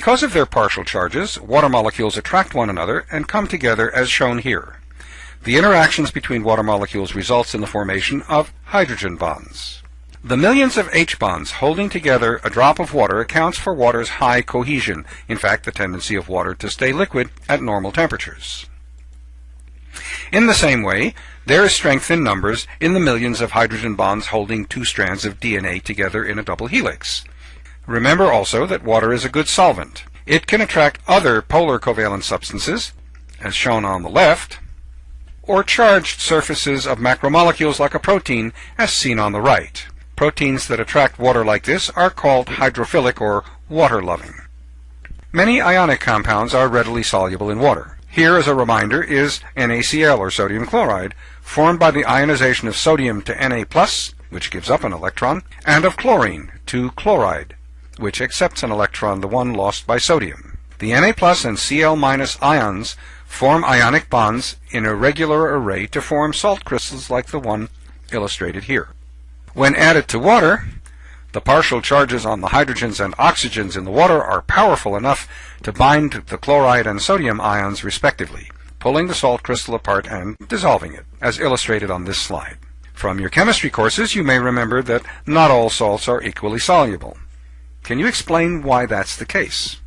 Because of their partial charges, water molecules attract one another and come together as shown here. The interactions between water molecules results in the formation of hydrogen bonds. The millions of H-bonds holding together a drop of water accounts for water's high cohesion, in fact the tendency of water to stay liquid at normal temperatures. In the same way, there is strength in numbers in the millions of hydrogen bonds holding two strands of DNA together in a double helix. Remember also that water is a good solvent. It can attract other polar covalent substances, as shown on the left, or charged surfaces of macromolecules like a protein, as seen on the right. Proteins that attract water like this are called hydrophilic or water-loving. Many ionic compounds are readily soluble in water. Here, as a reminder, is NaCl, or sodium chloride, formed by the ionization of sodium to Na+, which gives up an electron, and of chlorine to chloride, which accepts an electron, the one lost by sodium. The Na and Cl- minus ions form ionic bonds in a regular array to form salt crystals like the one illustrated here. When added to water, the partial charges on the hydrogens and oxygens in the water are powerful enough to bind the chloride and sodium ions respectively, pulling the salt crystal apart and dissolving it, as illustrated on this slide. From your chemistry courses, you may remember that not all salts are equally soluble. Can you explain why that's the case?